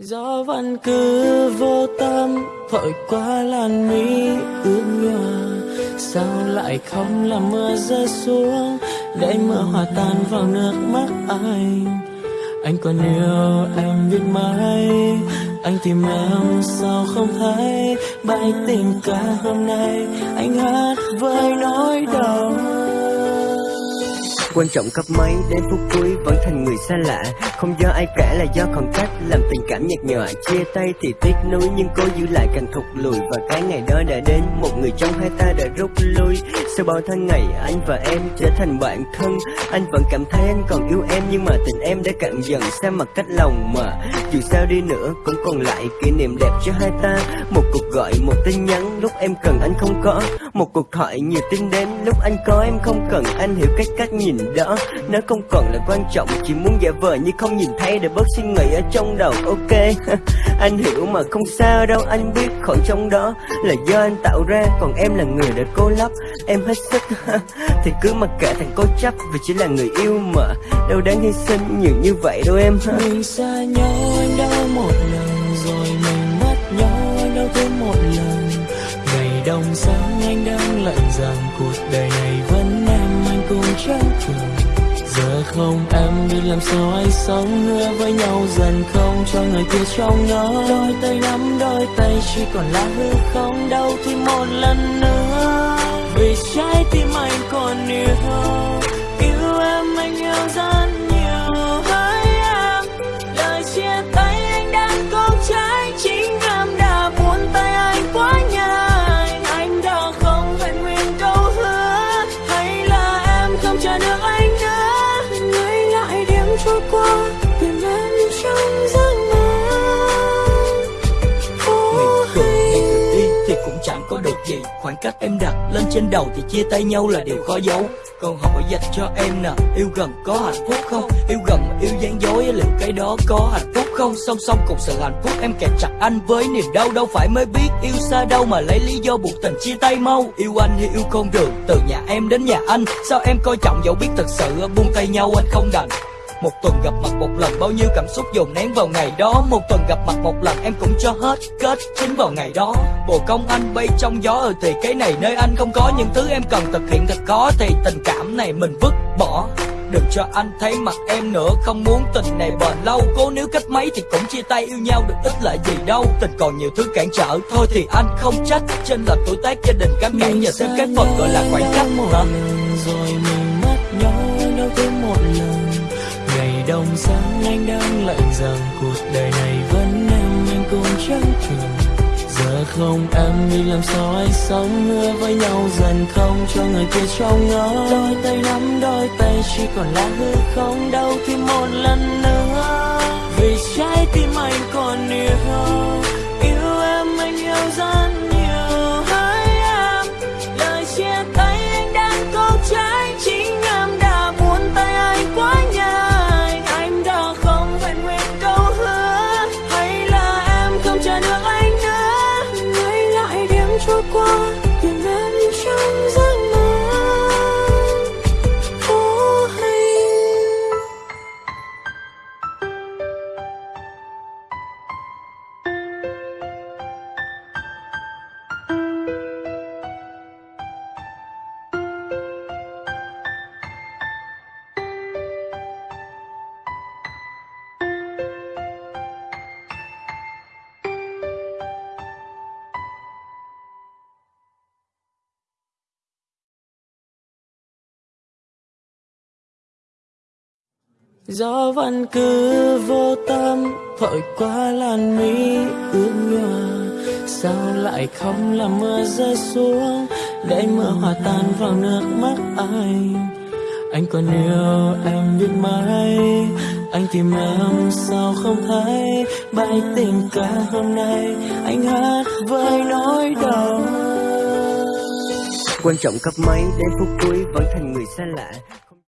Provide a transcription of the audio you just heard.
Gió vẫn cứ vô tâm thổi qua làn mi ướt nhòa. Sao lại không làm mưa rơi xuống, Để mưa hòa tan vào nước mắt anh? Anh còn yêu em biết mấy, Anh tìm em sao không thấy? Bài tình ca hôm nay, Anh hát với nỗi đau. Quan trọng cấp mấy đến phút cuối vẫn thành người xa lạ. Không do ai cả là do khoảng cách Làm tình cảm nhạt nhòa Chia tay thì tiếc nuối Nhưng cố giữ lại càng thụt lùi. Và cái ngày đó đã đến Một người trong hai ta đã rút lui. Sau bao tháng ngày anh và em trở thành bạn thân. Anh vẫn cảm thấy anh còn yêu em Nhưng mà tình em đã cạn dần xa mặt cách lòng mà. Dù sao đi nữa cũng còn lại kỷ niệm đẹp cho hai ta. Một cuộc gọi, một tin nhắn Lúc em cần anh không có. Một cuộc thoại nhiều tin đến Lúc anh có em không cần. Anh hiểu cách cách nhìn đó Nó không còn là quan trọng. Chỉ muốn giả vờ như không nhìn thấy Để bớt suy nghĩ ở trong đầu. Ok, Anh hiểu mà không sao đâu, Anh biết khỏi trong đó Là do anh tạo ra. Còn em là người đã cố lấp, Em hết sức. Thì cứ mặc kệ thằng cố chấp, Vì chỉ là người yêu mà. Đâu đáng hy sinh nhiều như vậy đâu em. Mình xa nhau, anh đau một lần Rồi mình mất nhau, anh đau thêm một lần. Ngày đông sáng, anh đang lạnh rằng Cuộc đời này vẫn em, anh cũng chẳng thường Giờ không em biết làm sao anh sống nữa với nhau Dần không? Cho người kia trong nó Đôi tay nắm, đôi tay chỉ còn là hư không? Đâu thì một lần nữa, Vì trái tim anh còn yêu Yêu chẳng có được gì. Khoảng cách em đặt lên trên đầu thì chia tay nhau là điều khó giấu. Còn hỏi dành cho em nè, Yêu gần có hạnh phúc không? Yêu gần mà yêu gian dối, liệu cái đó có hạnh phúc không? Song song cùng sự hạnh phúc em kẹt chặt anh với niềm đau, Đâu phải mới biết yêu xa đâu mà lấy lý do buộc tình chia tay mau. Yêu anh hay yêu con đường từ nhà em đến nhà anh. Sao em coi trọng dẫu biết thật sự buông tay nhau anh không đành? Một tuần gặp mặt một lần bao nhiêu cảm xúc dồn nén vào ngày đó. Một tuần gặp mặt một lần em cũng cho hết kết chính vào ngày đó. Bồ công anh bay trong gió ừ thì cái này nơi anh không có. Những thứ em cần thực hiện thật khó thì tình cảm này mình vứt bỏ. Đừng cho anh thấy mặt em nữa Không muốn tình này bền lâu. Cố nếu cách mấy thì cũng chia tay yêu nhau được ít lợi gì đâu. Tình còn nhiều thứ cản trở Thôi thì anh không trách. Trên lệch tuổi tác gia đình cám cản Nhờ thêm cái phần gọi là khoảng cách một lần rồi mình mất nhau không? Em đi làm sao anh sống mưa với nhau dần không? Cho người kia trong ngó đôi tay nắm, đôi tay chỉ còn là hư không? Đâu thì một lần nữa. Vì trái tim anh Gió vẫn cứ vô tâm thổi qua làn mi ướt nhòa. Sao lại không làm mưa rơi xuống, Để mưa hòa tan vào nước mắt anh? Anh còn yêu em biết mấy, Anh tìm em sao không thấy? Bài tình ca hôm nay Anh hát với nỗi đau. Quan trọng cấp mấy đến phút cuối vẫn thành người xa lạ.